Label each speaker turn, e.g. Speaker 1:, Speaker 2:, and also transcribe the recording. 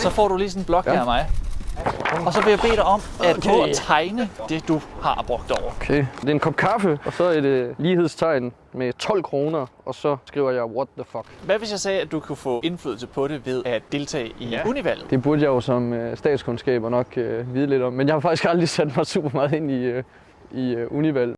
Speaker 1: Så får du lige sådan en blok
Speaker 2: Ja.
Speaker 1: her af mig. Og så vil jeg bede dig om at
Speaker 2: Okay.
Speaker 1: prøve at tegne det, du har brugt over.
Speaker 2: Okay. Det er en kop kaffe, og så et øh, lighedstegn med 12 kroner, og så skriver jeg, what the fuck.
Speaker 1: Hvad hvis jeg sagde, at du kunne få indflydelse på det ved at deltage i
Speaker 2: Ja.
Speaker 1: univalget?
Speaker 2: Det burde jeg jo som øh, statskundskaber nok øh, vide lidt om, men jeg har faktisk aldrig sat mig super meget ind i, øh, i øh, univalg.